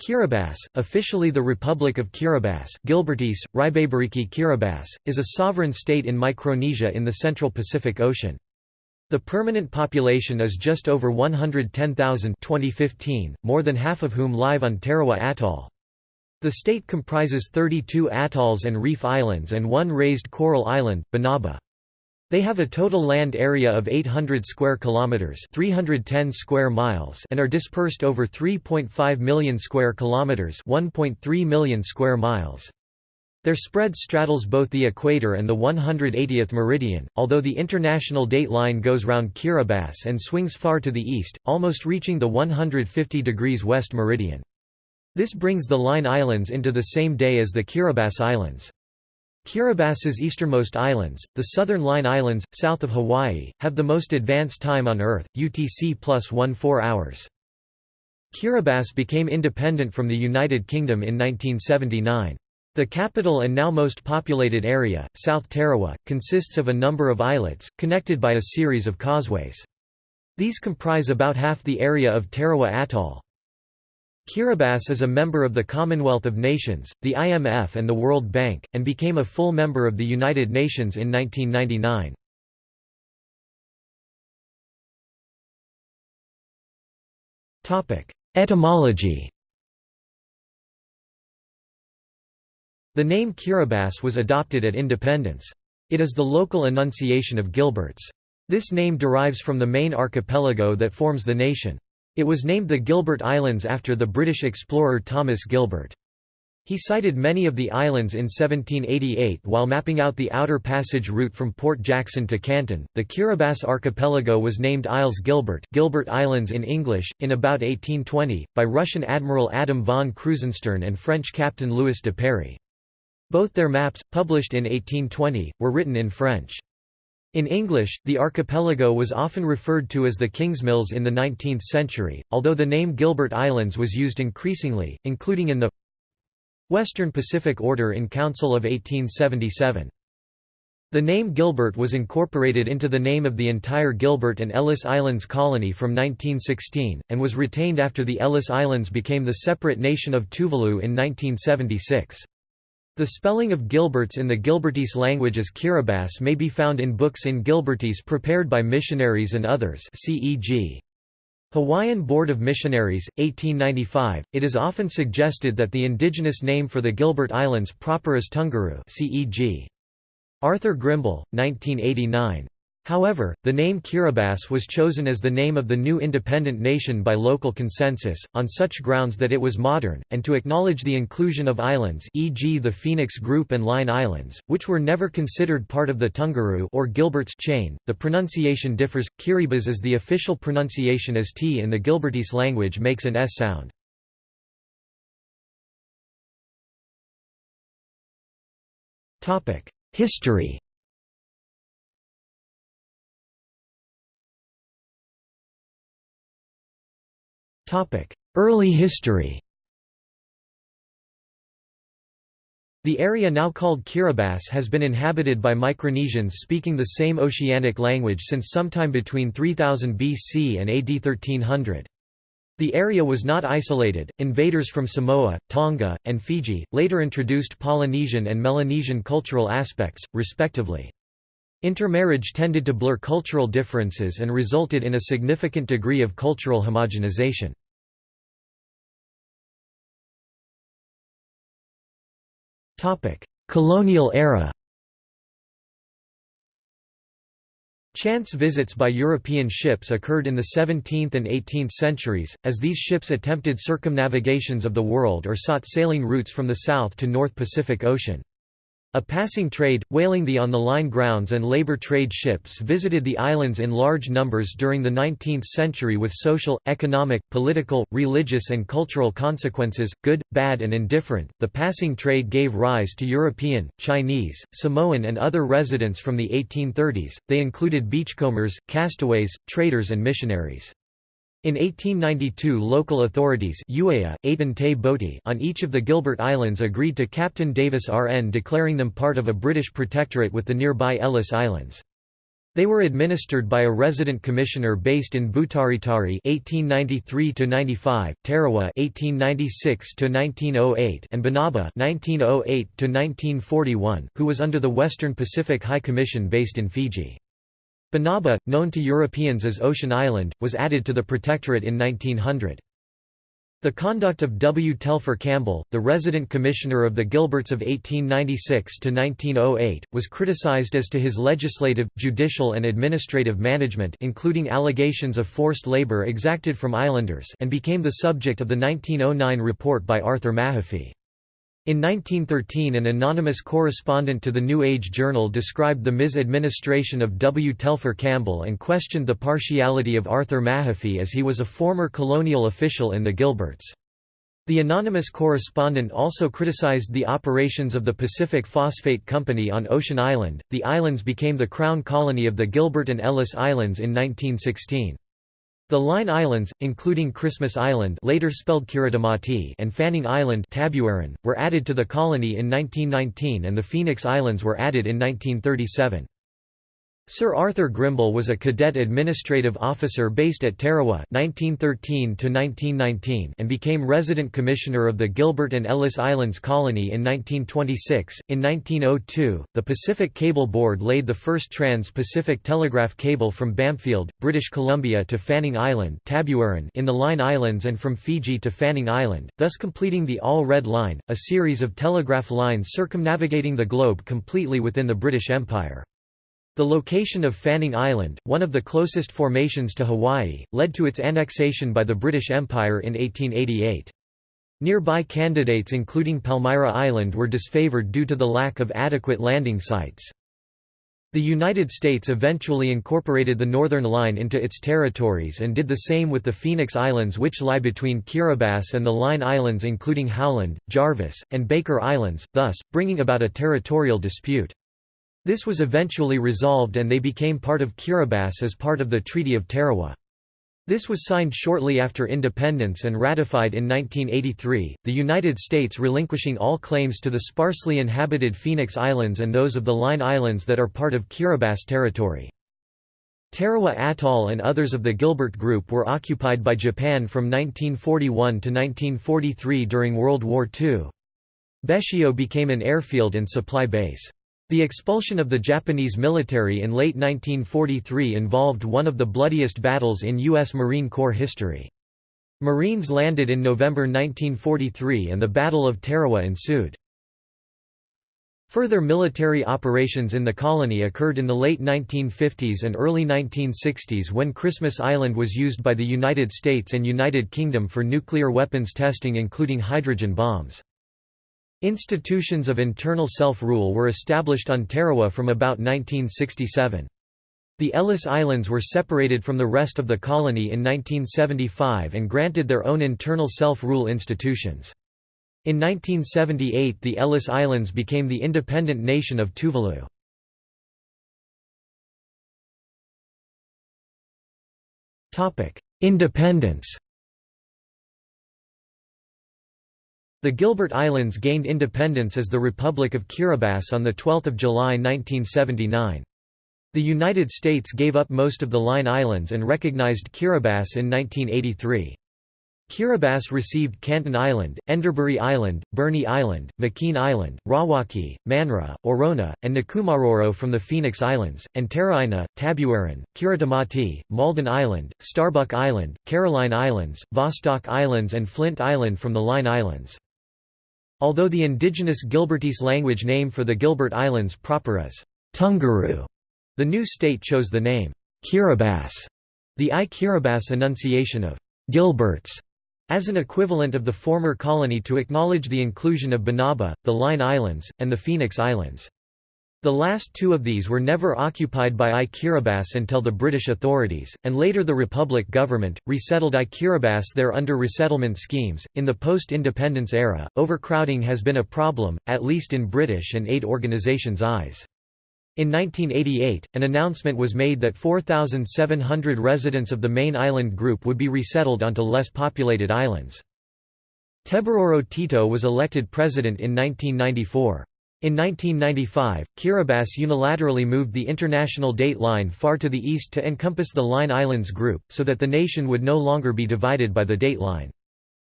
Kiribati, officially the Republic of Kiribati Gilbertese, Ribaberiki Kiribati, is a sovereign state in Micronesia in the central Pacific Ocean. The permanent population is just over 110,000 2015, more than half of whom live on Tarawa Atoll. The state comprises 32 atolls and reef islands and one raised coral island, Banaba. They have a total land area of 800 square kilometers, 310 square miles, and are dispersed over 3.5 million square kilometers, 1.3 million square miles. Their spread straddles both the equator and the 180th meridian, although the international date line goes round Kiribati and swings far to the east, almost reaching the 150 degrees west meridian. This brings the Line Islands into the same day as the Kiribati Islands. Kiribati's easternmost islands, the Southern Line Islands, south of Hawaii, have the most advanced time on Earth, UTC plus 1 4 hours. Kiribati became independent from the United Kingdom in 1979. The capital and now most populated area, South Tarawa, consists of a number of islets, connected by a series of causeways. These comprise about half the area of Tarawa Atoll. Kiribati is a member of the Commonwealth of Nations, the IMF and the World Bank, and became a full member of the United Nations in 1999. Etymology The name Kiribati was adopted at independence. It is the local enunciation of Gilbert's. This name derives from the main archipelago that forms the nation. It was named the Gilbert Islands after the British explorer Thomas Gilbert. He sighted many of the islands in 1788 while mapping out the outer passage route from Port Jackson to Canton. The Kiribati archipelago was named Isles Gilbert, Gilbert Islands in English, in about 1820, by Russian Admiral Adam von Krusenstern and French Captain Louis Duperrey. Both their maps, published in 1820, were written in French. In English, the archipelago was often referred to as the Kingsmills in the 19th century, although the name Gilbert Islands was used increasingly, including in the Western Pacific Order in Council of 1877. The name Gilbert was incorporated into the name of the entire Gilbert and Ellice Islands colony from 1916, and was retained after the Ellice Islands became the separate nation of Tuvalu in 1976. The spelling of Gilberts in the Gilbertese language as Kiribati may be found in books in Gilbertese prepared by missionaries and others c.e.g. Hawaiian Board of Missionaries, 1895. It is often suggested that the indigenous name for the Gilbert Islands proper is Tungaru c.e.g. Arthur Grimble, 1989. However, the name Kiribati was chosen as the name of the new independent nation by local consensus, on such grounds that it was modern, and to acknowledge the inclusion of islands e.g. the Phoenix Group and Line Islands, which were never considered part of the Tungaru or Gilbert's chain. The pronunciation differs. Kiribati is the official pronunciation as T in the Gilbertese language makes an S sound. History Early history The area now called Kiribati has been inhabited by Micronesians speaking the same oceanic language since sometime between 3000 BC and AD 1300. The area was not isolated. Invaders from Samoa, Tonga, and Fiji later introduced Polynesian and Melanesian cultural aspects, respectively. Intermarriage tended to blur cultural differences and resulted in a significant degree of cultural homogenization. Colonial era Chance visits by European ships occurred in the 17th and 18th centuries, as these ships attempted circumnavigations of the world or sought sailing routes from the South to North Pacific Ocean. A passing trade, whaling the on-the-line grounds and labor trade ships visited the islands in large numbers during the 19th century with social, economic, political, religious and cultural consequences, good, bad and indifferent. The passing trade gave rise to European, Chinese, Samoan and other residents from the 1830s. They included beachcombers, castaways, traders and missionaries. In 1892 local authorities on each of the Gilbert Islands agreed to Captain Davis RN declaring them part of a British protectorate with the nearby Ellice Islands. They were administered by a resident commissioner based in Butaritari (1893–95), Tarawa (1896–1908), and Banaba (1908–1941), who was under the Western Pacific High Commission based in Fiji. Banaba, known to Europeans as Ocean Island, was added to the protectorate in 1900. The conduct of W. Telfer Campbell, the resident commissioner of the Gilberts of 1896 to 1908, was criticized as to his legislative, judicial and administrative management including allegations of forced labor exacted from islanders and became the subject of the 1909 report by Arthur Mahaffy. In 1913 an anonymous correspondent to the New Age Journal described the misadministration of W. Telfer Campbell and questioned the partiality of Arthur Mahaffy as he was a former colonial official in the Gilberts. The anonymous correspondent also criticized the operations of the Pacific Phosphate Company on Ocean Island. The islands became the crown colony of the Gilbert and Ellice Islands in 1916. The Line Islands, including Christmas Island later spelled Kiritimati and Fanning Island were added to the colony in 1919 and the Phoenix Islands were added in 1937. Sir Arthur Grimble was a cadet administrative officer based at Tarawa 1913 and became resident commissioner of the Gilbert and Ellice Islands Colony in 1926. In 1902, the Pacific Cable Board laid the first trans-Pacific telegraph cable from Bamfield, British Columbia to Fanning Island in the Line Islands and from Fiji to Fanning Island, thus completing the All Red Line, a series of telegraph lines circumnavigating the globe completely within the British Empire. The location of Fanning Island, one of the closest formations to Hawaii, led to its annexation by the British Empire in 1888. Nearby candidates including Palmyra Island were disfavored due to the lack of adequate landing sites. The United States eventually incorporated the Northern Line into its territories and did the same with the Phoenix Islands which lie between Kiribati and the Line Islands including Howland, Jarvis, and Baker Islands, thus, bringing about a territorial dispute. This was eventually resolved and they became part of Kiribati as part of the Treaty of Tarawa. This was signed shortly after independence and ratified in 1983, the United States relinquishing all claims to the sparsely inhabited Phoenix Islands and those of the Line Islands that are part of Kiribati territory. Tarawa Atoll and others of the Gilbert Group were occupied by Japan from 1941 to 1943 during World War II. Betio became an airfield and supply base. The expulsion of the Japanese military in late 1943 involved one of the bloodiest battles in U.S. Marine Corps history. Marines landed in November 1943 and the Battle of Tarawa ensued. Further military operations in the colony occurred in the late 1950s and early 1960s when Christmas Island was used by the United States and United Kingdom for nuclear weapons testing including hydrogen bombs. Institutions of internal self-rule were established on Tarawa from about 1967. The Ellice Islands were separated from the rest of the colony in 1975 and granted their own internal self-rule institutions. In 1978 the Ellice Islands became the independent nation of Tuvalu. Independence The Gilbert Islands gained independence as the Republic of Kiribati on 12 July 1979. The United States gave up most of the Line Islands and recognized Kiribati in 1983. Kiribati received Canton Island, Enderbury Island, Birnie Island, McKean Island, Rawaki, Manra, Orona, and Nikumaroro from the Phoenix Islands, and Teraina, Tabuaeran, Kiritimati, Malden Island, Starbuck Island, Caroline Islands, Vostok Islands and Flint Island from the Line Islands. Although the indigenous Gilbertese language name for the Gilbert Islands proper is Tungaru, the new state chose the name Kiribati, the I Kiribati enunciation of Gilberts, as an equivalent of the former colony to acknowledge the inclusion of Banaba, the Line Islands, and the Phoenix Islands. The last two of these were never occupied by I Kiribati until the British authorities, and later the Republic government, resettled I Kiribati there under resettlement schemes. In the post independence era, overcrowding has been a problem, at least in British and aid organisations' eyes. In 1988, an announcement was made that 4,700 residents of the main island group would be resettled onto less populated islands. Teburoro Tito was elected president in 1994. In 1995, Kiribati unilaterally moved the international date line far to the east to encompass the Line Islands group, so that the nation would no longer be divided by the date line.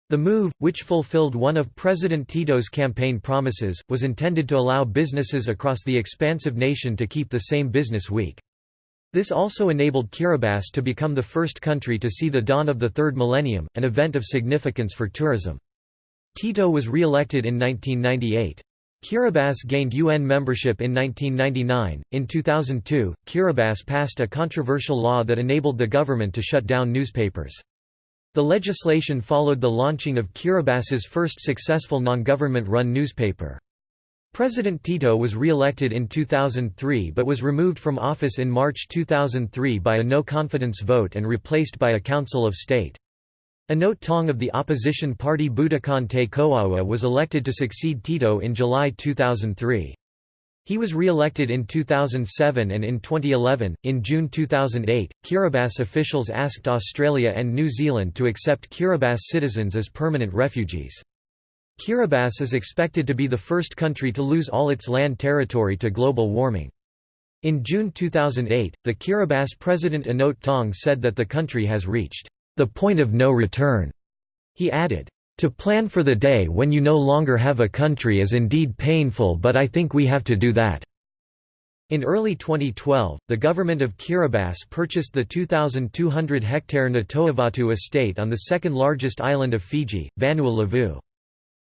The move, which fulfilled one of President Tito's campaign promises, was intended to allow businesses across the expansive nation to keep the same business week. This also enabled Kiribati to become the first country to see the dawn of the third millennium, an event of significance for tourism. Tito was re-elected in 1998. Kiribati gained UN membership in 1999. In 2002, Kiribati passed a controversial law that enabled the government to shut down newspapers. The legislation followed the launching of Kiribati's first successful non-government-run newspaper. President Tito was re-elected in 2003 but was removed from office in March 2003 by a no-confidence vote and replaced by a Council of State. Anote Tong of the opposition party Boutokaan Te Koaua was elected to succeed Tito in July 2003. He was re-elected in 2007 and in 2011. In June 2008, Kiribati officials asked Australia and New Zealand to accept Kiribati citizens as permanent refugees. Kiribati is expected to be the first country to lose all its land territory to global warming. In June 2008, the Kiribati president Anote Tong said that the country has reached the point of no return. He added, to plan for the day when you no longer have a country is indeed painful but I think we have to do that." In early 2012, the government of Kiribati purchased the 2,200-hectare Natoavatu estate on the second largest island of Fiji, Vanua Levu.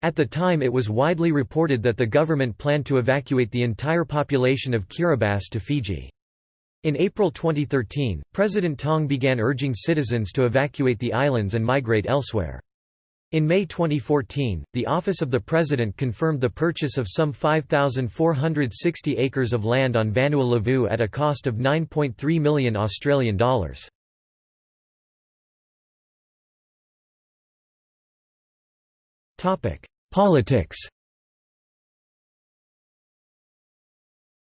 At the time it was widely reported that the government planned to evacuate the entire population of Kiribati to Fiji. In April 2013, President Tong began urging citizens to evacuate the islands and migrate elsewhere. In May 2014, the Office of the President confirmed the purchase of some 5,460 acres of land on Vanua Levu at a cost of 9.3 million Australian dollars. Politics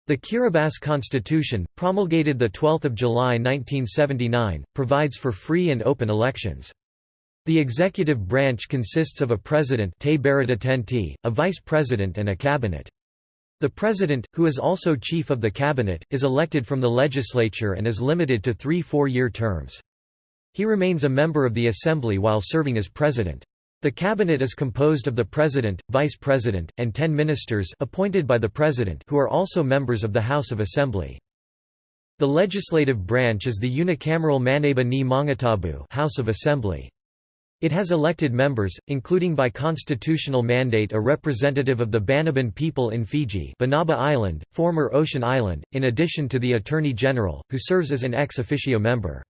The Kiribati Constitution, promulgated 12 July 1979, provides for free and open elections. The executive branch consists of a president a vice president and a cabinet. The president, who is also chief of the cabinet, is elected from the legislature and is limited to three four-year terms. He remains a member of the assembly while serving as president. The cabinet is composed of the president, vice president, and ten ministers appointed by the president who are also members of the House of Assembly. The legislative branch is the unicameral Maneaba ni Maungatabu House of Assembly. It has elected members, including by constitutional mandate a representative of the Banaban people in Fiji Banaba Island, former Ocean Island, in addition to the Attorney General, who serves as an ex officio member.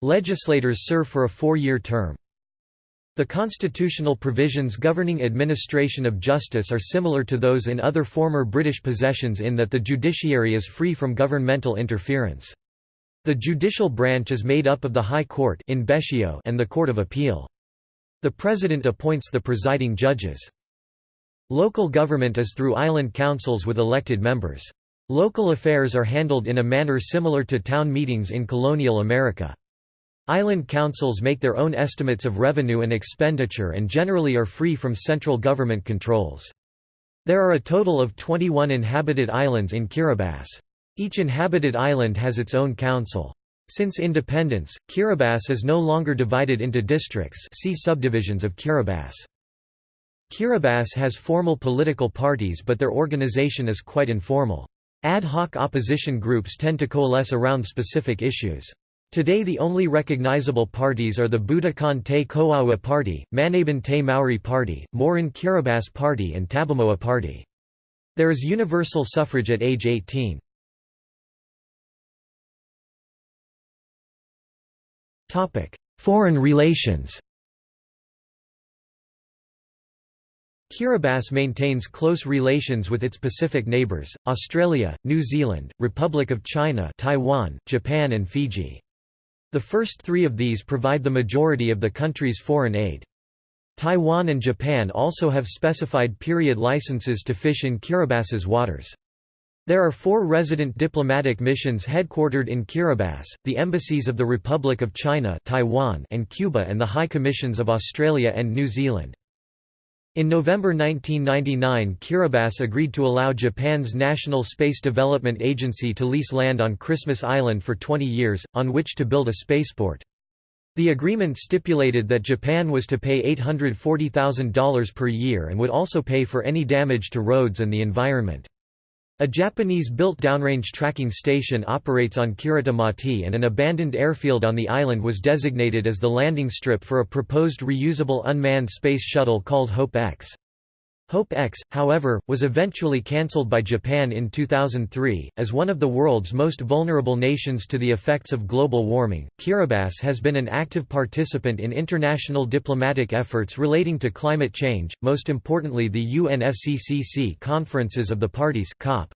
Legislators serve for a four-year term. The constitutional provisions governing administration of justice are similar to those in other former British possessions in that the judiciary is free from governmental interference. The judicial branch is made up of the High Court in Betio and the Court of Appeal. The President appoints the presiding judges. Local government is through island councils with elected members. Local affairs are handled in a manner similar to town meetings in colonial America. Island councils make their own estimates of revenue and expenditure and generally are free from central government controls. There are a total of 21 inhabited islands in Kiribati. Each inhabited island has its own council. Since independence, Kiribati is no longer divided into districts see subdivisions of Kiribati. Kiribati has formal political parties but their organization is quite informal. Ad hoc opposition groups tend to coalesce around specific issues. Today the only recognizable parties are the Boutokaan Te Koaua Party, Maneaban Te Mauri Party, Maurin Kiribati Party and Tabamoa Party. There is universal suffrage at age 18. Foreign relations Kiribati maintains close relations with its Pacific neighbours, Australia, New Zealand, Republic of China Taiwan, Japan and Fiji. The first three of these provide the majority of the country's foreign aid. Taiwan and Japan also have specified period licenses to fish in Kiribati's waters. There are four resident diplomatic missions headquartered in Kiribati, the embassies of the Republic of China Taiwan and Cuba and the High Commissions of Australia and New Zealand. In November 1999 Kiribati agreed to allow Japan's National Space Development Agency to lease land on Christmas Island for 20 years, on which to build a spaceport. The agreement stipulated that Japan was to pay $840,000 per year and would also pay for any damage to roads and the environment. A Japanese-built downrange tracking station operates on Kiritimati and an abandoned airfield on the island was designated as the landing strip for a proposed reusable unmanned space shuttle called Hope X. Hope X, however, was eventually cancelled by Japan in 2003. As one of the world's most vulnerable nations to the effects of global warming, Kiribati has been an active participant in international diplomatic efforts relating to climate change, most importantly the UNFCCC conferences of the parties COP.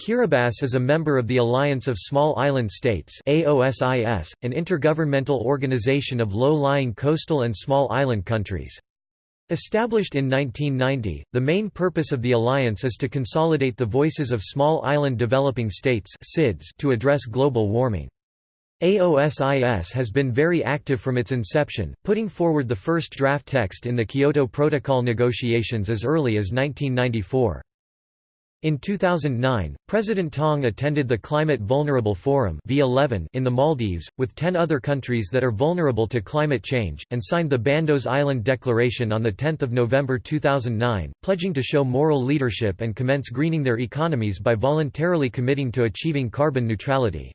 Kiribati is a member of the Alliance of Small Island States AOSIS, an intergovernmental organization of low-lying coastal and small island countries. Established in 1990, the main purpose of the alliance is to consolidate the voices of small island developing states to address global warming. AOSIS has been very active from its inception, putting forward the first draft text in the Kyoto Protocol negotiations as early as 1994. In 2009, President Tong attended the Climate Vulnerable Forum V11 in the Maldives, with ten other countries that are vulnerable to climate change, and signed the Bandos Island Declaration on 10 November 2009, pledging to show moral leadership and commence greening their economies by voluntarily committing to achieving carbon neutrality.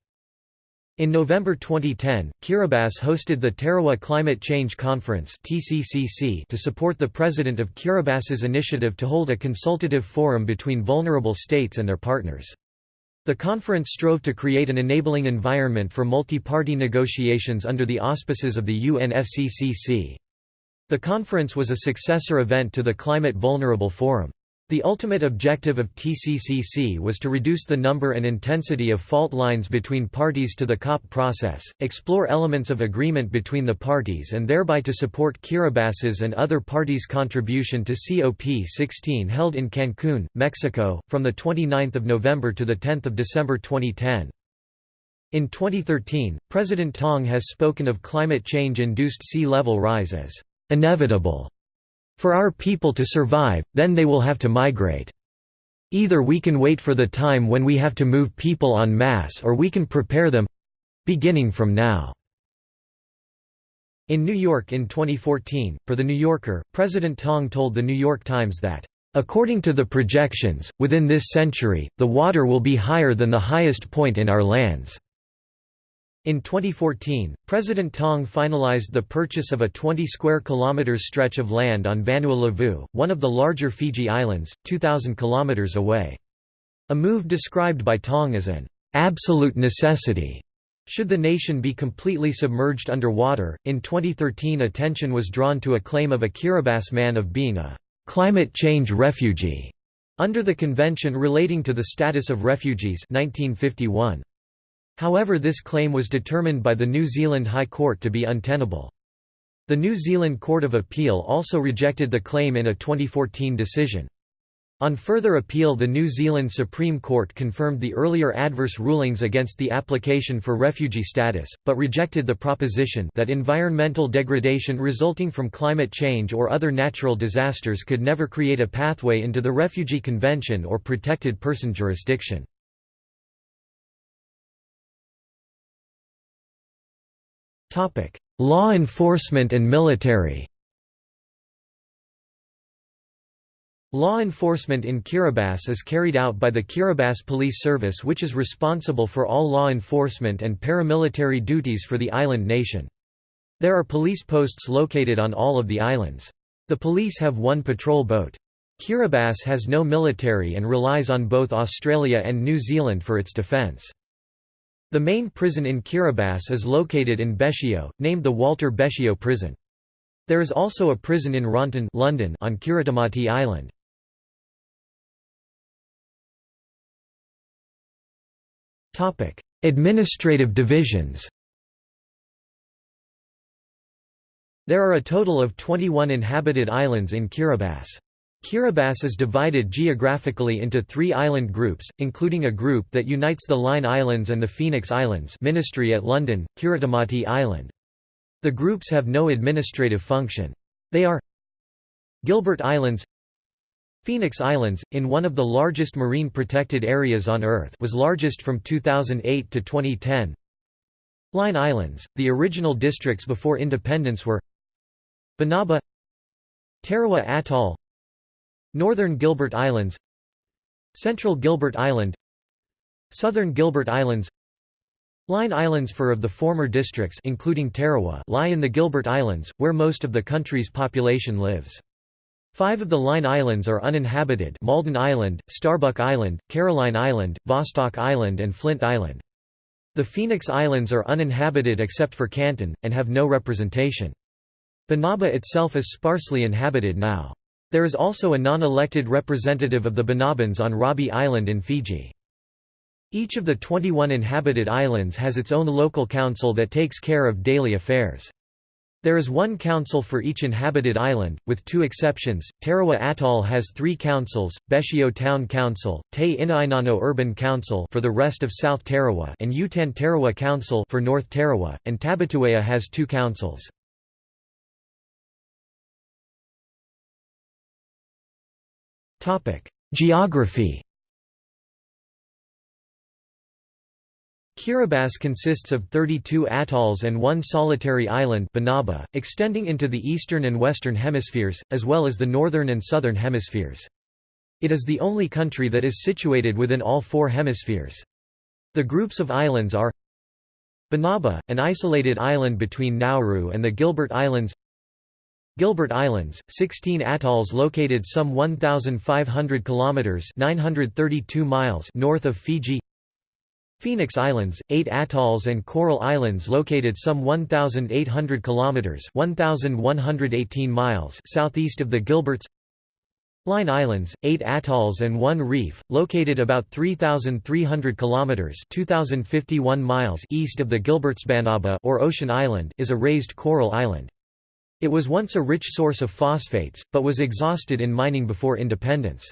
In November 2010, Kiribati hosted the Tarawa Climate Change Conference to support the president of Kiribati's initiative to hold a consultative forum between vulnerable states and their partners. The conference strove to create an enabling environment for multi-party negotiations under the auspices of the UNFCCC. The conference was a successor event to the Climate Vulnerable Forum. The ultimate objective of TCCC was to reduce the number and intensity of fault lines between parties to the COP process, explore elements of agreement between the parties and thereby to support Kiribati's and other parties' contribution to COP16 held in Cancun, Mexico, from 29 November to 10 December 2010. In 2013, President Tong has spoken of climate change-induced sea level rise as inevitable for our people to survive, then they will have to migrate. Either we can wait for the time when we have to move people en masse or we can prepare them—beginning from now." In New York in 2014, for The New Yorker, President Tong told The New York Times that, "...according to the projections, within this century, the water will be higher than the highest point in our lands." In 2014, President Tong finalized the purchase of a 20 square kilometers stretch of land on Vanua one of the larger Fiji Islands, 2,000 kilometers away. A move described by Tong as an absolute necessity. Should the nation be completely submerged under water, in 2013 attention was drawn to a claim of a Kiribati man of being a climate change refugee under the Convention relating to the status of refugees 1951. However this claim was determined by the New Zealand High Court to be untenable. The New Zealand Court of Appeal also rejected the claim in a 2014 decision. On further appeal the New Zealand Supreme Court confirmed the earlier adverse rulings against the application for refugee status, but rejected the proposition that environmental degradation resulting from climate change or other natural disasters could never create a pathway into the Refugee Convention or protected person jurisdiction. Law enforcement and military Law enforcement in Kiribati is carried out by the Kiribati Police Service which is responsible for all law enforcement and paramilitary duties for the island nation. There are police posts located on all of the islands. The police have one patrol boat. Kiribati has no military and relies on both Australia and New Zealand for its defence. The main prison in Kiribati is located in Betio, named the Walter Betio Prison. There is also a prison in Ronton London on Kiritimati Island. Administrative divisions There are a total of 21 inhabited islands in Kiribati. Kiribati is divided geographically into three island groups, including a group that unites the Line Islands and the Phoenix Islands Ministry at London, Kiritimati Island. The groups have no administrative function. They are Gilbert Islands Phoenix Islands, in one of the largest marine protected areas on Earth was largest from 2008 to 2010 Line Islands, the original districts before independence were Banaba Tarawa Atoll Northern Gilbert Islands Central Gilbert Island Southern Gilbert Islands Line Islands four of the former districts including Tarawa lie in the Gilbert Islands, where most of the country's population lives. Five of the Line Islands are uninhabited Malden Island, Starbuck Island, Caroline Island, Vostok Island and Flint Island. The Phoenix Islands are uninhabited except for Canton, and have no representation. Banaba itself is sparsely inhabited now. There is also a non-elected representative of the Banabans on Rabi Island in Fiji. Each of the 21 inhabited islands has its own local council that takes care of daily affairs. There is one council for each inhabited island, with two exceptions. Tarawa Atoll has three councils: Betio Town Council, Te Inainano Urban Council for the rest of South Tarawa, and Utan Tarawa Council for North Tarawa, and Tabiteuea has two councils. Geography. Kiribati consists of 32 atolls and one solitary island Banaba, extending into the eastern and western hemispheres, as well as the northern and southern hemispheres. It is the only country that is situated within all four hemispheres. The groups of islands are Banaba, an isolated island between Nauru and the Gilbert Islands Gilbert Islands, 16 atolls located some 1,500 kilometers (932 miles) north of Fiji. Phoenix Islands, 8 atolls and coral islands located some 1800 kilometers (1118 miles) southeast of the Gilberts. Line Islands, 8 atolls and 1 reef, located about 3300 kilometers (2051 miles) east of the Gilberts. Banaba or Ocean Island is a raised coral island. It was once a rich source of phosphates, but was exhausted in mining before independence.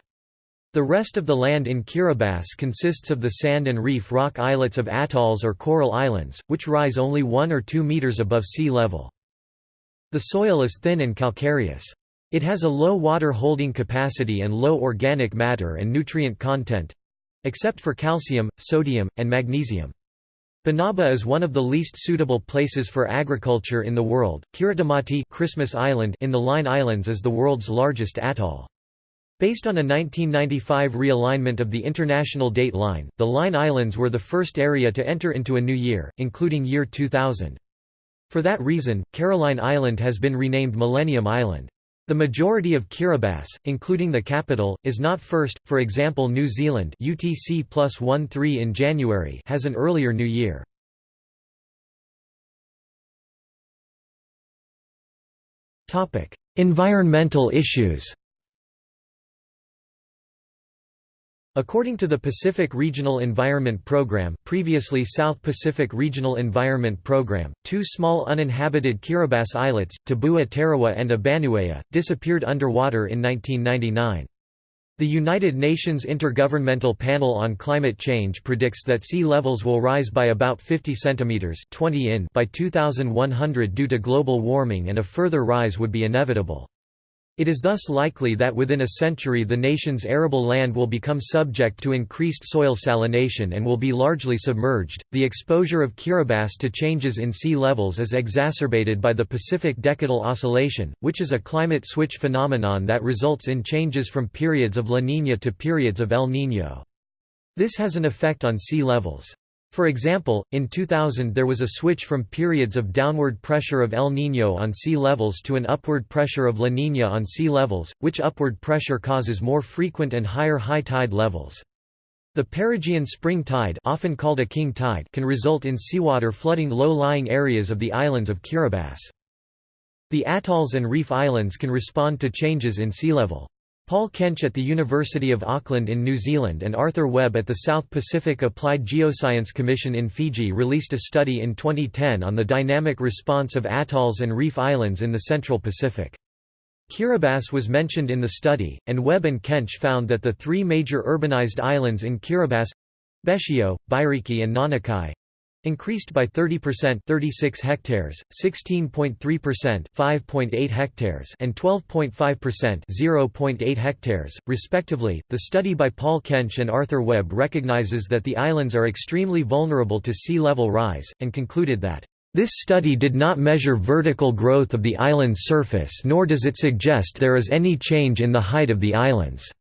The rest of the land in Kiribati consists of the sand and reef rock islets of atolls or coral islands, which rise only 1 or 2 meters above sea level. The soil is thin and calcareous. It has a low water holding capacity and low organic matter and nutrient content—except for calcium, sodium, and magnesium. Banaba is one of the least suitable places for agriculture in the world. Kiritimati Christmas Island in the Line Islands is the world's largest atoll. Based on a 1995 realignment of the international date line, the Line Islands were the first area to enter into a new year, including year 2000. For that reason, Caroline Island has been renamed Millennium Island. The majority of Kiribati, including the capital, is not first, for example New Zealand UTC plus 1-3 in January has an earlier New Year. Environmental issues According to the Pacific Regional Environment Program previously South Pacific Regional Environment Program, two small uninhabited Kiribati islets, Tebua Tarawa and Abanuea, disappeared underwater in 1999. The United Nations Intergovernmental Panel on Climate Change predicts that sea levels will rise by about 50 centimeters 20 in by 2100 due to global warming and a further rise would be inevitable. It is thus likely that within a century the nation's arable land will become subject to increased soil salination and will be largely submerged. The exposure of Kiribati to changes in sea levels is exacerbated by the Pacific Decadal Oscillation, which is a climate switch phenomenon that results in changes from periods of La Niña to periods of El Niño. This has an effect on sea levels. For example, in 2000 there was a switch from periods of downward pressure of El Niño on sea levels to an upward pressure of La Niña on sea levels, which upward pressure causes more frequent and higher high tide levels. The perigean spring tide, often called a king tide can result in seawater flooding low-lying areas of the islands of Kiribati. The atolls and reef islands can respond to changes in sea level. Paul Kench at the University of Auckland in New Zealand and Arthur Webb at the South Pacific Applied Geoscience Commission in Fiji released a study in 2010 on the dynamic response of atolls and reef islands in the Central Pacific. Kiribati was mentioned in the study, and Webb and Kench found that the three major urbanized islands in Kiribati—Betio, Bairiki and Nanikai, increased by 30% 36 hectares, 16.3% 5.8 hectares and 12.5% 0.8 hectares, respectively. The study by Paul Kench and Arthur Webb recognizes that the islands are extremely vulnerable to sea level rise, and concluded that this study did not measure vertical growth of the island's surface nor does it suggest there is any change in the height of the islands.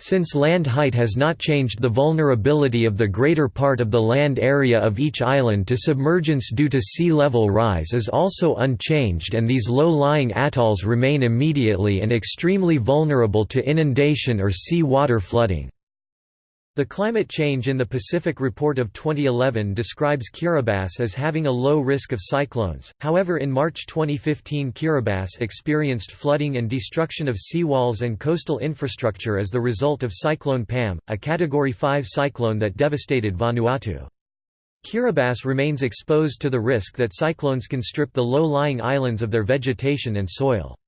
Since land height has not changed the vulnerability of the greater part of the land area of each island to submergence due to sea level rise is also unchanged and these low-lying atolls remain immediately and extremely vulnerable to inundation or sea water flooding. The climate change in the Pacific Report of 2011 describes Kiribati as having a low risk of cyclones, however in March 2015 Kiribati experienced flooding and destruction of seawalls and coastal infrastructure as the result of Cyclone Pam, a Category 5 cyclone that devastated Vanuatu. Kiribati remains exposed to the risk that cyclones can strip the low-lying islands of their vegetation and soil.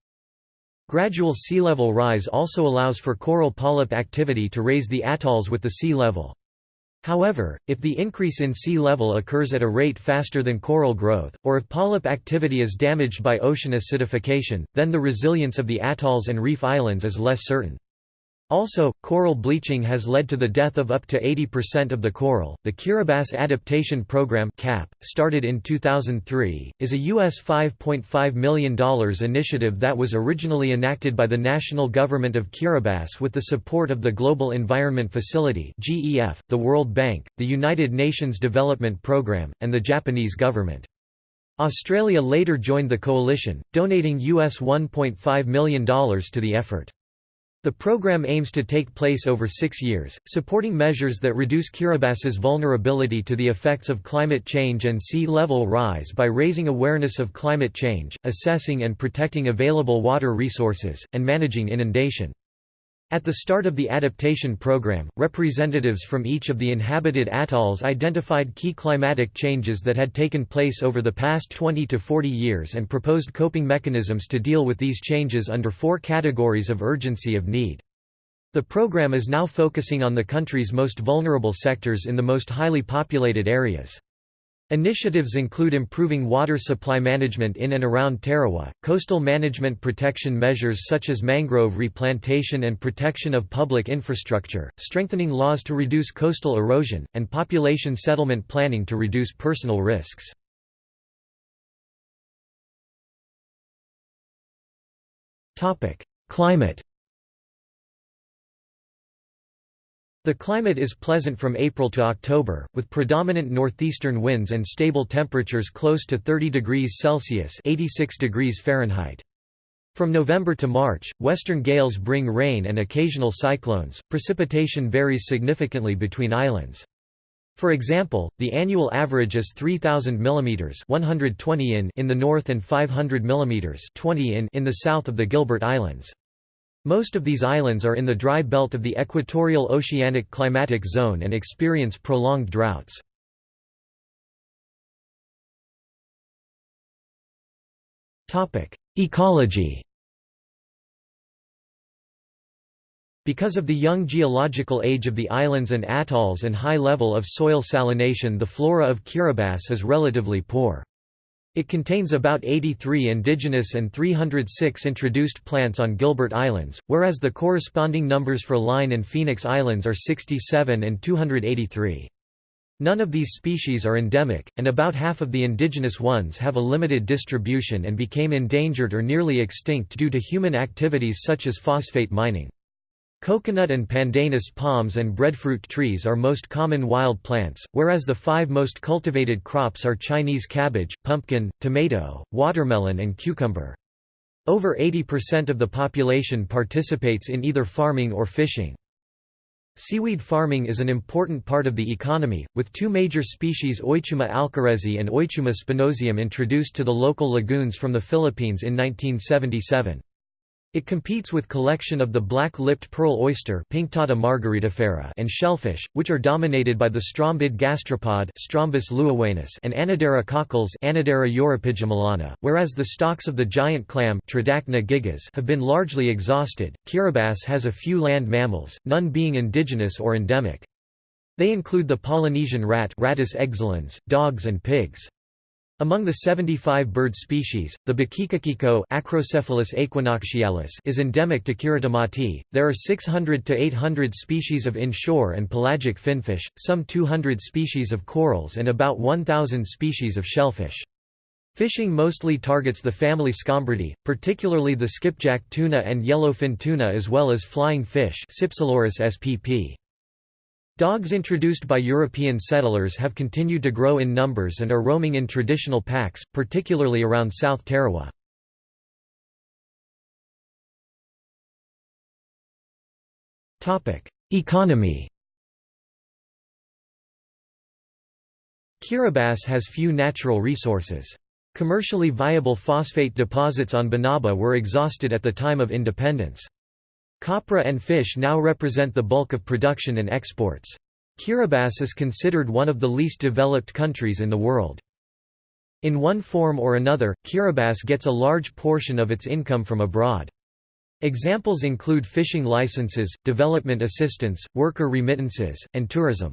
Gradual sea level rise also allows for coral polyp activity to raise the atolls with the sea level. However, if the increase in sea level occurs at a rate faster than coral growth, or if polyp activity is damaged by ocean acidification, then the resilience of the atolls and reef islands is less certain. Also, coral bleaching has led to the death of up to 80% of the coral. The Kiribati Adaptation Program (KAP), started in 2003, is a US $5.5 million initiative that was originally enacted by the national government of Kiribati with the support of the Global Environment Facility (GEF), the World Bank, the United Nations Development Programme, and the Japanese government. Australia later joined the coalition, donating US $1.5 million to the effort. The program aims to take place over six years, supporting measures that reduce Kiribati's vulnerability to the effects of climate change and sea level rise by raising awareness of climate change, assessing and protecting available water resources, and managing inundation. At the start of the adaptation program, representatives from each of the inhabited atolls identified key climatic changes that had taken place over the past 20 to 40 years and proposed coping mechanisms to deal with these changes under four categories of urgency of need. The program is now focusing on the country's most vulnerable sectors in the most highly populated areas. Initiatives include improving water supply management in and around Tarawa, coastal management protection measures such as mangrove replantation and protection of public infrastructure, strengthening laws to reduce coastal erosion, and population settlement planning to reduce personal risks. Climate The climate is pleasant from April to October, with predominant northeastern winds and stable temperatures close to 30 degrees Celsius 86 degrees Fahrenheit. From November to March, western gales bring rain and occasional cyclones. Precipitation varies significantly between islands. For example, the annual average is 3000 mm 120 in in the north and 500 mm 20 in in the south of the Gilbert Islands. Most of these islands are in the dry belt of the equatorial oceanic climatic zone and experience prolonged droughts. Ecology Because of the young geological age of the islands and atolls and high level of soil salination the flora of Kiribati is relatively poor. It contains about 83 indigenous and 306 introduced plants on Gilbert Islands, whereas the corresponding numbers for Line and Phoenix Islands are 67 and 283. None of these species are endemic, and about half of the indigenous ones have a limited distribution and became endangered or nearly extinct due to human activities such as phosphate mining. Coconut and pandanus palms and breadfruit trees are most common wild plants, whereas the five most cultivated crops are Chinese cabbage, pumpkin, tomato, watermelon and cucumber. Over 80% of the population participates in either farming or fishing. Seaweed farming is an important part of the economy, with two major species Eucheuma alvarezii and Eucheuma spinosum introduced to the local lagoons from the Philippines in 1977. It competes with collection of the black-lipped pearl oyster and shellfish, which are dominated by the strombid gastropod Strombus and Anadara cockles europygimelana, whereas the stocks of the giant clam gigas have been largely exhausted. Kiribati has a few land mammals, none being indigenous or endemic. They include the Polynesian rat Rattus dogs and pigs. Among the 75 bird species, the bokikokiko Acrocephalus aequinoctialis is endemic to Kiritimati. There are 600 to 800 species of inshore and pelagic finfish, some 200 species of corals and about 1000 species of shellfish. Fishing mostly targets the family Scombridae, particularly the skipjack tuna and yellowfin tuna as well as flying fish Cypselurus spp. Dogs introduced by European settlers have continued to grow in numbers and are roaming in traditional packs, particularly around South Tarawa. Economy Kiribati has few natural resources. Commercially viable phosphate deposits on Banaba were exhausted at the time of independence. Copra and fish now represent the bulk of production and exports. Kiribati is considered one of the least developed countries in the world. In one form or another, Kiribati gets a large portion of its income from abroad. Examples include fishing licenses, development assistance, worker remittances, and tourism.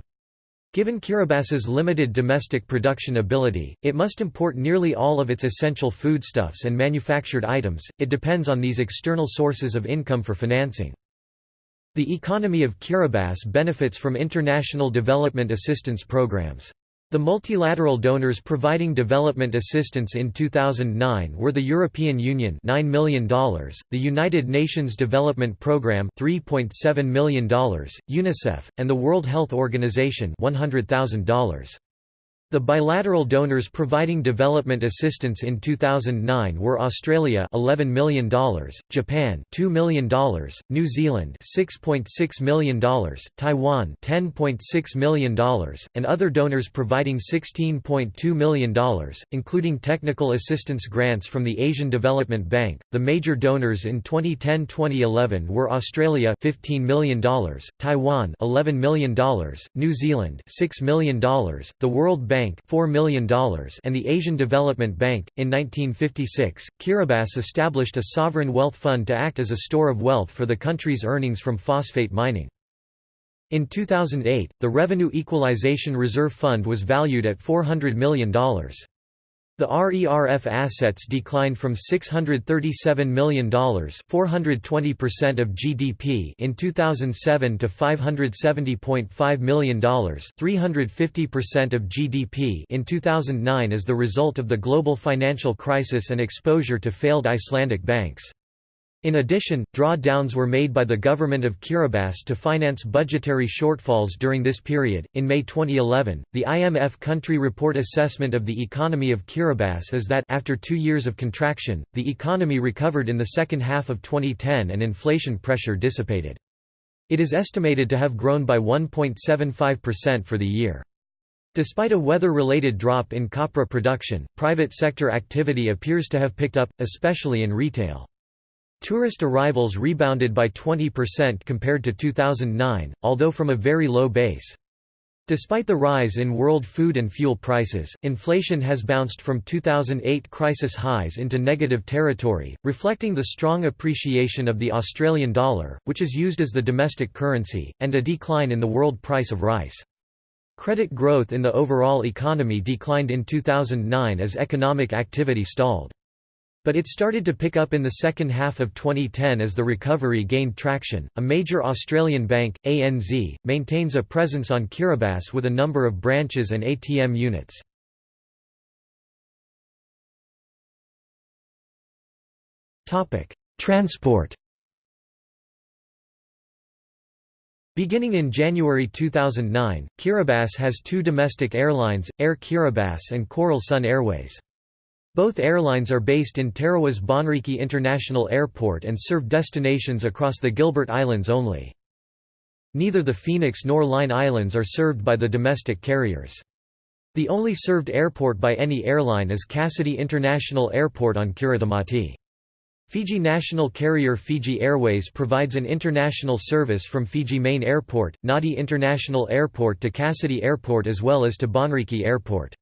Given Kiribati's limited domestic production ability, it must import nearly all of its essential foodstuffs and manufactured items, it depends on these external sources of income for financing. The economy of Kiribati benefits from international development assistance programs. The multilateral donors providing development assistance in 2009 were the European Union $9 million, the United Nations Development Programme $3.7 million, UNICEF, and the World Health Organization $100,000. The bilateral donors providing development assistance in 2009 were Australia $11 million, Japan $2 million, New Zealand $6.6 million, Taiwan $10.6 million, and other donors providing $16.2 million, including technical assistance grants from the Asian Development Bank. The major donors in 2010-2011 were Australia $15 million, Taiwan $11 million, New Zealand $6 million, the World Bank Bank $4 million and the Asian Development Bank. In 1956, Kiribati established a sovereign wealth fund to act as a store of wealth for the country's earnings from phosphate mining. In 2008, the Revenue Equalization Reserve Fund was valued at $400 million. The RERF assets declined from $637 million 420% of GDP in 2007 to $570.5 million 350% of GDP in 2009 as the result of the global financial crisis and exposure to failed Icelandic banks. In addition, drawdowns were made by the government of Kiribati to finance budgetary shortfalls during this period. In May 2011, the IMF country report assessment of the economy of Kiribati is that after 2 years of contraction, the economy recovered in the second half of 2010 and inflation pressure dissipated. It is estimated to have grown by 1.75% for the year. Despite a weather-related drop in copra production, private sector activity appears to have picked up, especially in retail. Tourist arrivals rebounded by 20% compared to 2009, although from a very low base. Despite the rise in world food and fuel prices, inflation has bounced from 2008 crisis highs into negative territory, reflecting the strong appreciation of the Australian dollar, which is used as the domestic currency, and a decline in the world price of rice. Credit growth in the overall economy declined in 2009 as economic activity stalled. But it started to pick up in the second half of 2010 as the recovery gained traction. A major Australian bank, ANZ, maintains a presence on Kiribati with a number of branches and ATM units. Topic: Transport. Beginning in January 2009, Kiribati has two domestic airlines, Air Kiribati and Coral Sun Airways. Both airlines are based in Tarawa's Bonriki International Airport and serve destinations across the Gilbert Islands only. Neither the Phoenix nor Line Islands are served by the domestic carriers. The only served airport by any airline is Cassidy International Airport on Kiritimati. Fiji national carrier Fiji Airways provides an international service from Fiji Main Airport, Nadi International Airport to Cassidy Airport as well as to Bonriki Airport.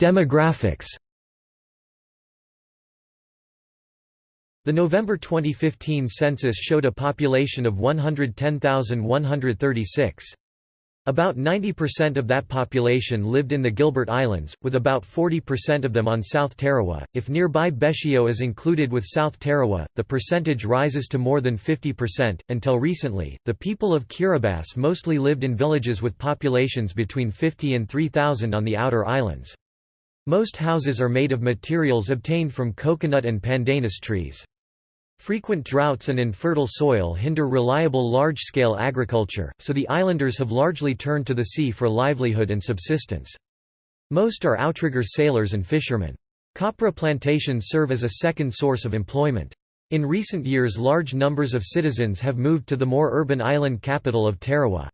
Demographics The November 2015 census showed a population of 110,136. About 90% of that population lived in the Gilbert Islands, with about 40% of them on South Tarawa. If nearby Betio is included with South Tarawa, the percentage rises to more than 50%. Until recently, the people of Kiribati mostly lived in villages with populations between 50 and 3,000 on the outer islands. Most houses are made of materials obtained from coconut and pandanus trees. Frequent droughts and infertile soil hinder reliable large-scale agriculture, so the islanders have largely turned to the sea for livelihood and subsistence. Most are outrigger sailors and fishermen. Copra plantations serve as a second source of employment. In recent years large numbers of citizens have moved to the more urban island capital of Tarawa.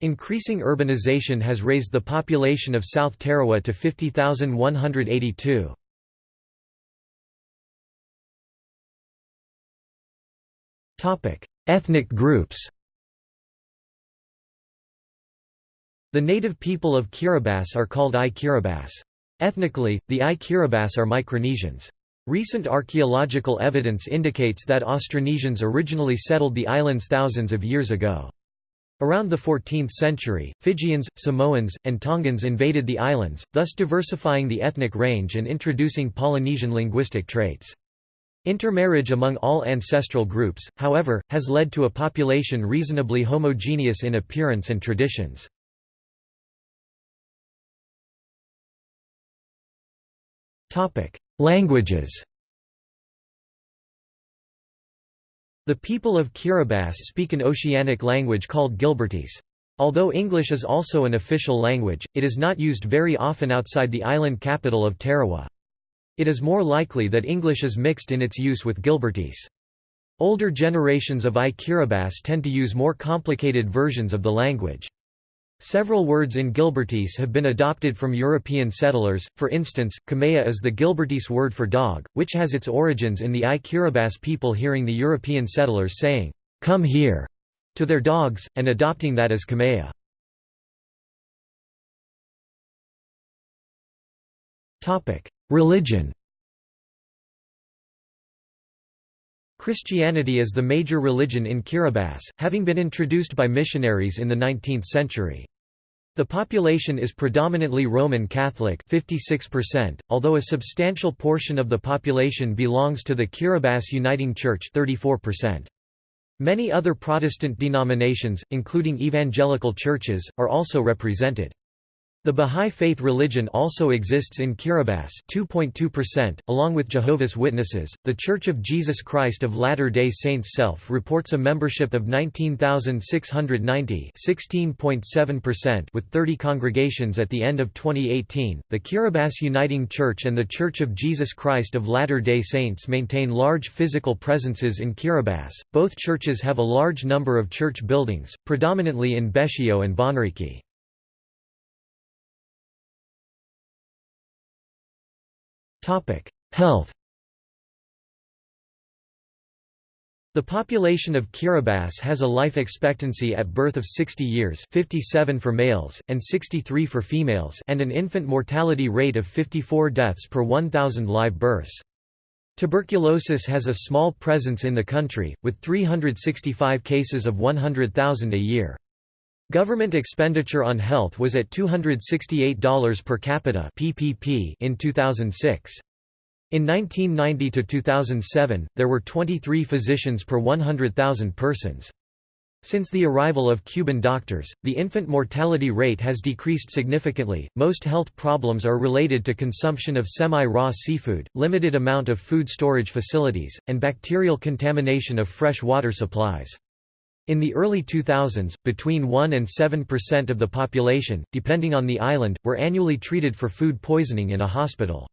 Increasing urbanization has raised the population of South Tarawa to 50,182. Ethnic groups The native people of Kiribati are called I-Kiribati. Ethnically, the I-Kiribati are Micronesians. Recent archaeological evidence indicates that Austronesians originally settled the islands thousands of years ago. Around the 14th century, Fijians, Samoans, and Tongans invaded the islands, thus diversifying the ethnic range and introducing Polynesian linguistic traits. Intermarriage among all ancestral groups, however, has led to a population reasonably homogeneous in appearance and traditions. Languages The people of Kiribati speak an oceanic language called Gilbertese. Although English is also an official language, it is not used very often outside the island capital of Tarawa. It is more likely that English is mixed in its use with Gilbertese. Older generations of I-Kiribati tend to use more complicated versions of the language. Several words in Gilbertese have been adopted from European settlers, for instance, Kamea is the Gilbertese word for dog, which has its origins in the I-Kiribati people hearing the European settlers saying, "'Come here' to their dogs, and adopting that as Kamea. Religion Christianity is the major religion in Kiribati, having been introduced by missionaries in the 19th century. The population is predominantly Roman Catholic 56%, although a substantial portion of the population belongs to the Kiribati Uniting Church 34%. Many other Protestant denominations, including evangelical churches, are also represented. The Bahá'í Faith religion also exists in Kiribati 2.2%, along with Jehovah's Witnesses. The Church of Jesus Christ of Latter-day Saints self reports a membership of 19,690 16.7% with 30 congregations at the end of 2018. The Kiribati Uniting Church and the Church of Jesus Christ of Latter-day Saints maintain large physical presences in Kiribati. Both churches have a large number of church buildings, predominantly in Betio and Bonriki. Health The population of Kiribati has a life expectancy at birth of 60 years 57 for males, and 63 for females and an infant mortality rate of 54 deaths per 1,000 live births. Tuberculosis has a small presence in the country, with 365 cases of 100,000 a year. Government expenditure on health was at $268 per capita (PPP) in 2006. In 1990–2007, there were 23 physicians per 100,000 persons. Since the arrival of Cuban doctors, the infant mortality rate has decreased significantly. Most health problems are related to consumption of semi raw seafood, limited amount of food storage facilities, and bacterial contamination of fresh water supplies. In the early 2000s, between 1 and 7% of the population, depending on the island, were annually treated for food poisoning in a hospital.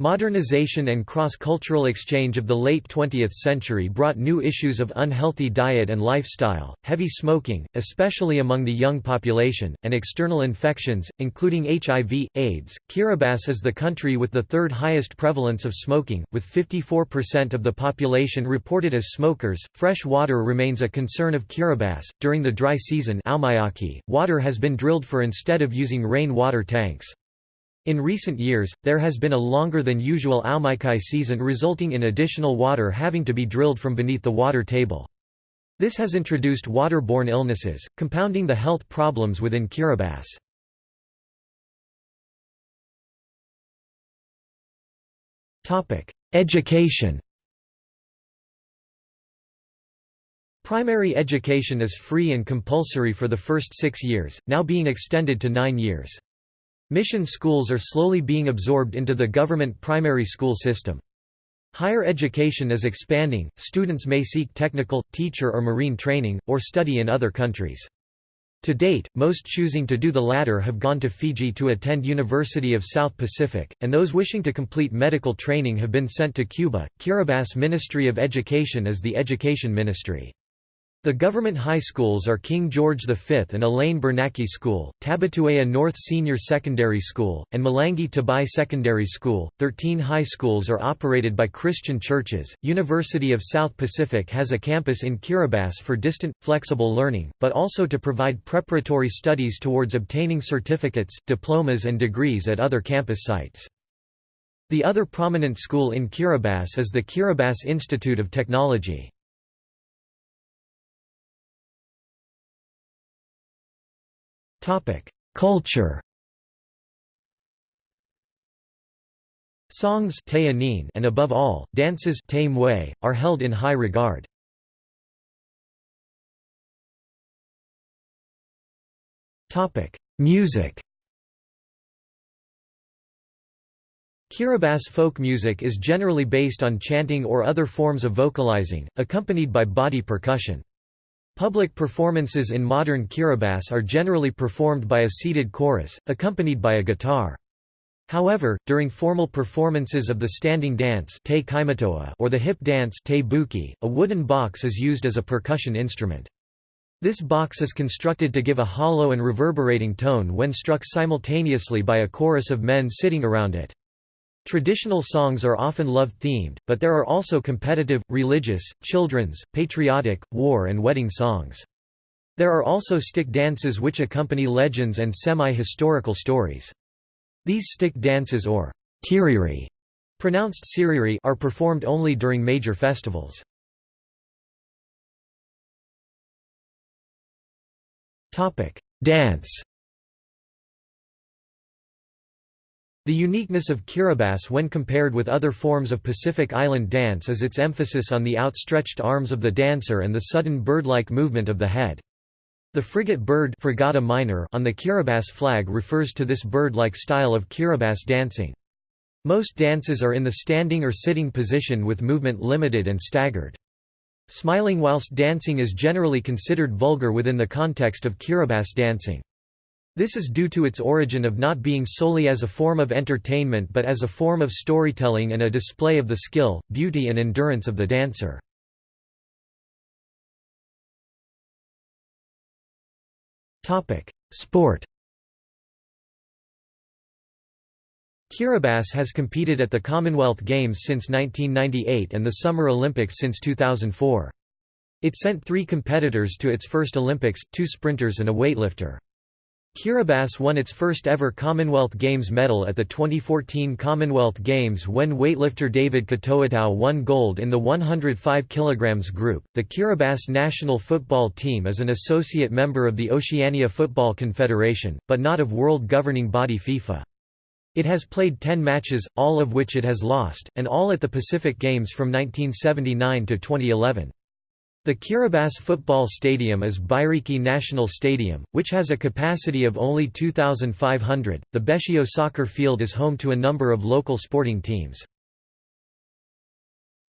Modernization and cross-cultural exchange of the late 20th century brought new issues of unhealthy diet and lifestyle, heavy smoking, especially among the young population, and external infections, including HIV, AIDS. Kiribati is the country with the third highest prevalence of smoking, with 54% of the population reported as smokers. Fresh water remains a concern of Kiribati. During the dry season, water has been drilled for instead of using rain water tanks. In recent years, there has been a longer than usual Aumaiaki season resulting in additional water having to be drilled from beneath the water table. This has introduced waterborne illnesses, compounding the health problems within Kiribati. Education Primary education is free and compulsory for the first six years, now being extended to nine years. Mission schools are slowly being absorbed into the government primary school system. Higher education is expanding, students may seek technical, teacher or marine training, or study in other countries. To date, most choosing to do the latter have gone to Fiji to attend University of South Pacific, and those wishing to complete medical training have been sent to Cuba. Kiribati Ministry of Education is the education ministry. The government high schools are King George V and Elaine Bernacchi School, Tabiteuea North Senior Secondary School, and Melangi Tabai Secondary School. Thirteen high schools are operated by Christian churches. University of South Pacific has a campus in Kiribati for distant, flexible learning, but also to provide preparatory studies towards obtaining certificates, diplomas, and degrees at other campus sites. The other prominent school in Kiribati is the Kiribati Institute of Technology. Culture. Songs and above all, dances are held in high regard. Music. Kiribati folk music is generally based on chanting or other forms of vocalizing, accompanied by body percussion. Public performances in modern Kiribati are generally performed by a seated chorus, accompanied by a guitar. However, during formal performances of the standing dance or the hip dance a wooden box is used as a percussion instrument. This box is constructed to give a hollow and reverberating tone when struck simultaneously by a chorus of men sitting around it. Traditional songs are often love-themed, but there are also competitive, religious, children's, patriotic, war and wedding songs. There are also stick dances which accompany legends and semi-historical stories. These stick dances or tiriri, pronounced siriri, are performed only during major festivals. Dance The uniqueness of Kiribati when compared with other forms of Pacific Island dance is its emphasis on the outstretched arms of the dancer and the sudden bird-like movement of the head. The frigate bird Fregata minor on the Kiribati flag refers to this bird-like style of Kiribati dancing. Most dances are in the standing or sitting position with movement limited and staggered. Smiling whilst dancing is generally considered vulgar within the context of Kiribati dancing. This is due to its origin of not being solely as a form of entertainment but as a form of storytelling and a display of the skill, beauty and endurance of the dancer. Sport Kiribati has competed at the Commonwealth Games since 1998 and the Summer Olympics since 2004. It sent three competitors to its first Olympics, two sprinters and a weightlifter. Kiribati won its first ever Commonwealth Games medal at the 2014 Commonwealth Games when weightlifter David Katoatau won gold in the 105 kg group. The Kiribati national football team is an associate member of the Oceania Football Confederation, but not of world governing body FIFA. It has played 10 matches, all of which it has lost, and all at the Pacific Games from 1979 to 2011. The Kiribati football stadium is Bairiki National Stadium, which has a capacity of only 2,500. The Betio soccer field is home to a number of local sporting teams.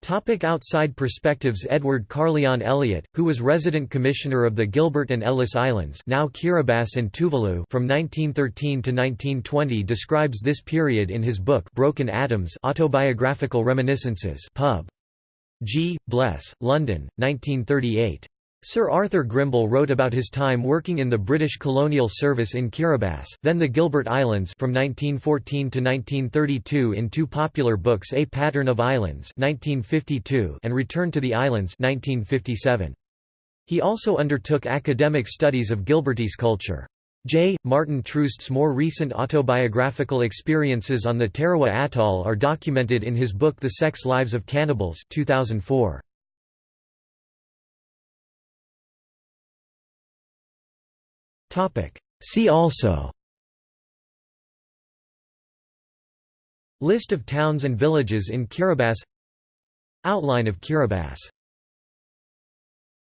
Topic outside perspectives Edward Carlyon Eliot, who was resident commissioner of the Gilbert and Ellice Islands now Kiribati and Tuvalu from 1913 to 1920 describes this period in his book Broken Atoms Autobiographical Reminiscences pub. G. Bles, London, 1938. Sir Arthur Grimble wrote about his time working in the British colonial service in Kiribati, then the Gilbert Islands from 1914 to 1932 in two popular books A Pattern of Islands 1952 and Return to the Islands 1957. He also undertook academic studies of Gilbertese culture. J. Maarten Troost's more recent autobiographical experiences on the Tarawa Atoll are documented in his book The Sex Lives of Cannibals 2004. See also List of towns and villages in Kiribati Outline of Kiribati